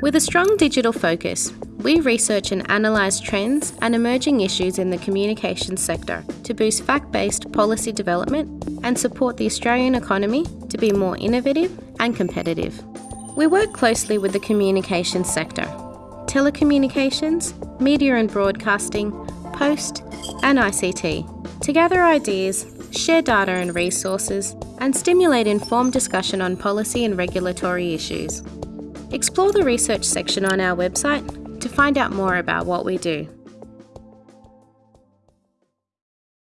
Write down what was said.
With a strong digital focus, we research and analyse trends and emerging issues in the communications sector to boost fact based policy development and support the Australian economy to be more innovative and competitive. We work closely with the communications sector, telecommunications, media and broadcasting, post, and ICT to gather ideas, share data and resources, and stimulate informed discussion on policy and regulatory issues. Explore the research section on our website to find out more about what we do.